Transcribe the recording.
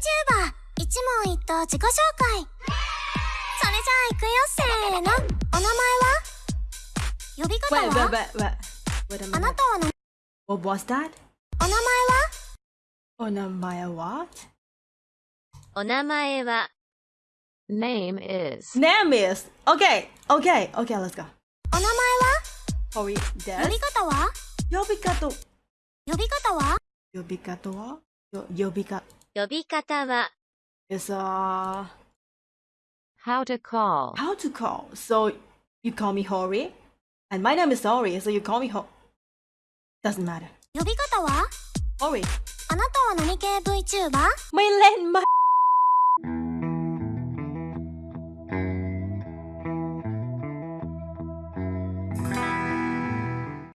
VTuber 一問一答自己紹介。それじゃあ行くよせーの。お名前は？呼び方は？Wait, wait, wait, wait. Wait あなたは何 What was that? お名前は？お名前は？お名前は？Name is. Name is. OK OK OK Let's go. お名前は？呼び方は？呼び方。呼び方は？呼び方は？呼び方呼び方は is uh how to call. How to call. So you call me Hori and my name is Hori, so you call me Hori. Doesn't matter. 呼び方は Hori. あなたは何系 VTuber? マイレンマ